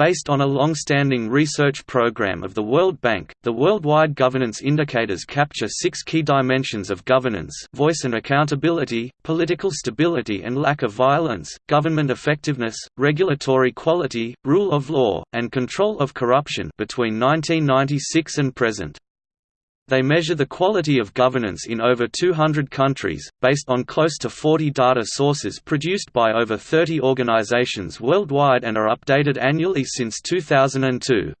Based on a long-standing research program of the World Bank, the worldwide governance indicators capture six key dimensions of governance voice and accountability, political stability and lack of violence, government effectiveness, regulatory quality, rule of law, and control of corruption between 1996 and present. They measure the quality of governance in over 200 countries, based on close to 40 data sources produced by over 30 organizations worldwide and are updated annually since 2002.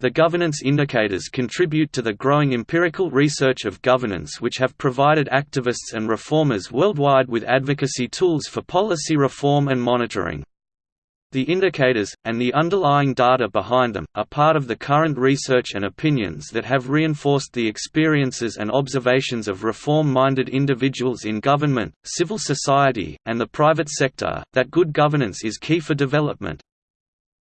The governance indicators contribute to the growing empirical research of governance which have provided activists and reformers worldwide with advocacy tools for policy reform and monitoring. The indicators, and the underlying data behind them, are part of the current research and opinions that have reinforced the experiences and observations of reform-minded individuals in government, civil society, and the private sector, that good governance is key for development.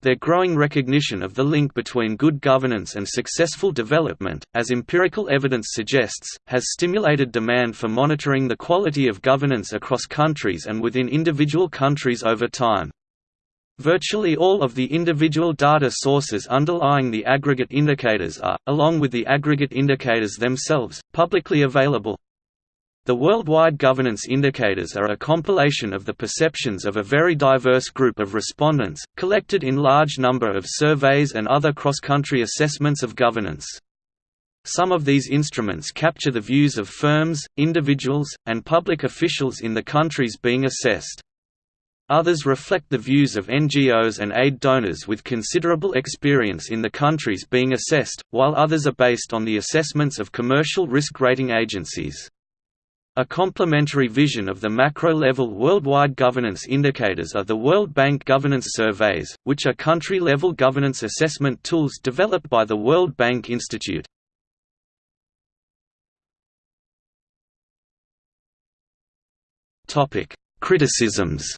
Their growing recognition of the link between good governance and successful development, as empirical evidence suggests, has stimulated demand for monitoring the quality of governance across countries and within individual countries over time. Virtually all of the individual data sources underlying the aggregate indicators are, along with the aggregate indicators themselves, publicly available. The worldwide governance indicators are a compilation of the perceptions of a very diverse group of respondents, collected in large number of surveys and other cross-country assessments of governance. Some of these instruments capture the views of firms, individuals, and public officials in the countries being assessed. Others reflect the views of NGOs and aid donors with considerable experience in the countries being assessed, while others are based on the assessments of commercial risk rating agencies. A complementary vision of the macro-level worldwide governance indicators are the World Bank Governance Surveys, which are country-level governance assessment tools developed by the World Bank Institute. Criticisms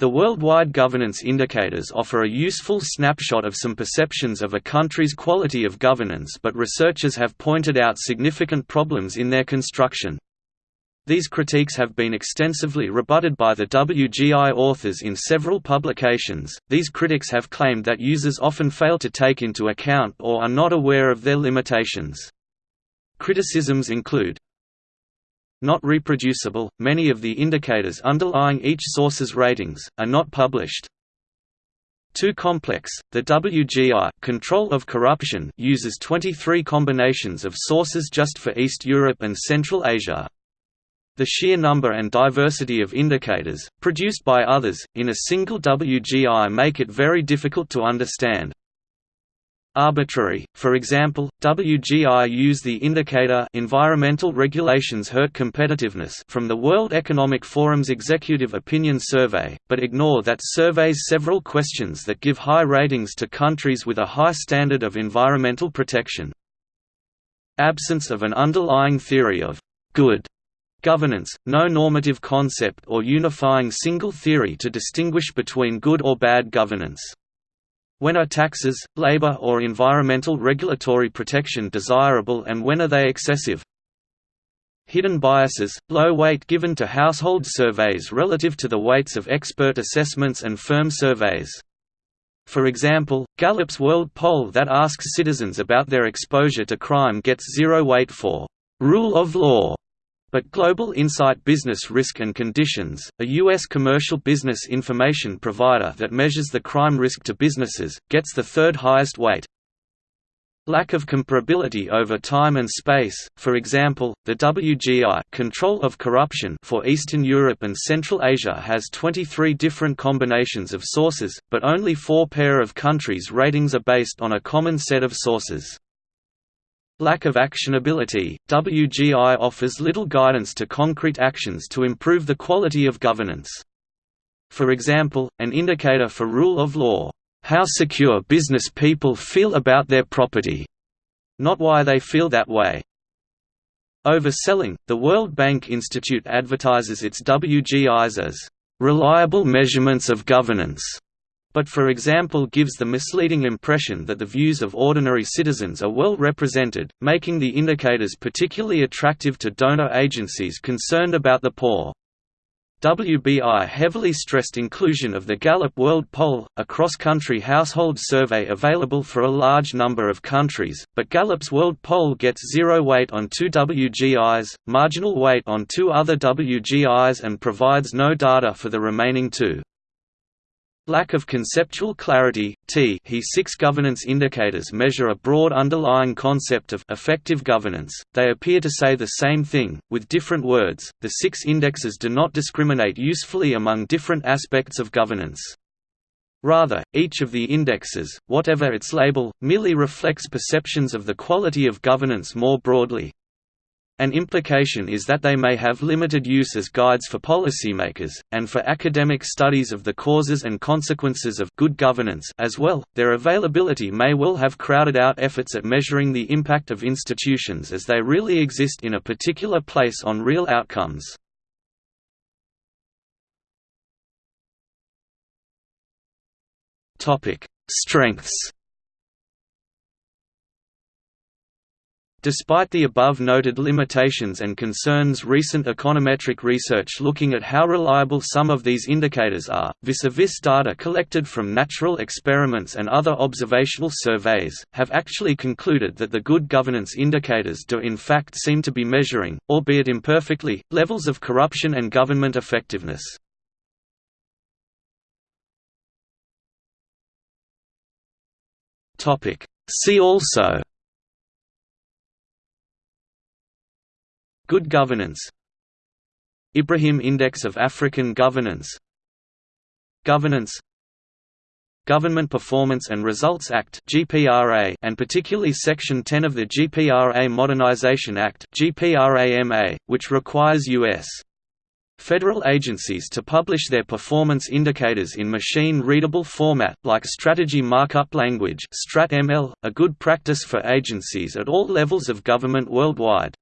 The worldwide governance indicators offer a useful snapshot of some perceptions of a country's quality of governance but researchers have pointed out significant problems in their construction. These critiques have been extensively rebutted by the WGI authors in several publications. These critics have claimed that users often fail to take into account or are not aware of their limitations. Criticisms include not reproducible, many of the indicators underlying each source's ratings, are not published. Too complex, the WGI control of corruption uses 23 combinations of sources just for East Europe and Central Asia. The sheer number and diversity of indicators, produced by others, in a single WGI make it very difficult to understand, arbitrary. For example, WGI use the indicator Environmental Regulations Hurt Competitiveness from the World Economic Forum's Executive Opinion Survey, but ignore that surveys several questions that give high ratings to countries with a high standard of environmental protection. Absence of an underlying theory of good governance, no normative concept or unifying single theory to distinguish between good or bad governance. When are taxes, labor or environmental regulatory protection desirable and when are they excessive? Hidden biases, low weight given to household surveys relative to the weights of expert assessments and firm surveys. For example, Gallup's World Poll that asks citizens about their exposure to crime gets zero weight for rule of law but Global Insight Business Risk and Conditions, a U.S. commercial business information provider that measures the crime risk to businesses, gets the third highest weight. Lack of comparability over time and space, for example, the WGI control of corruption for Eastern Europe and Central Asia has 23 different combinations of sources, but only four pair of countries' ratings are based on a common set of sources. Lack of actionability, WGI offers little guidance to concrete actions to improve the quality of governance. For example, an indicator for rule of law, how secure business people feel about their property, not why they feel that way. Overselling, the World Bank Institute advertises its WGIs as reliable measurements of governance but for example gives the misleading impression that the views of ordinary citizens are well represented, making the indicators particularly attractive to donor agencies concerned about the poor. WBI heavily stressed inclusion of the Gallup World Poll, a cross-country household survey available for a large number of countries, but Gallup's World Poll gets zero weight on two WGIs, marginal weight on two other WGIs and provides no data for the remaining two. Lack of conceptual clarity, t he 6 governance indicators measure a broad underlying concept of effective governance, they appear to say the same thing, with different words, the six indexes do not discriminate usefully among different aspects of governance. Rather, each of the indexes, whatever its label, merely reflects perceptions of the quality of governance more broadly, an implication is that they may have limited use as guides for policymakers, and for academic studies of the causes and consequences of good governance as well. Their availability may well have crowded out efforts at measuring the impact of institutions as they really exist in a particular place on real outcomes. Strengths Despite the above-noted limitations and concerns recent econometric research looking at how reliable some of these indicators are, vis-a-vis -vis data collected from natural experiments and other observational surveys, have actually concluded that the good governance indicators do in fact seem to be measuring, albeit imperfectly, levels of corruption and government effectiveness. See also Good governance. Ibrahim Index of African Governance. Governance. Government Performance and Results Act (GPRA) and particularly Section 10 of the GPRA Modernization Act which requires US federal agencies to publish their performance indicators in machine-readable format like strategy markup language (StratML), a good practice for agencies at all levels of government worldwide.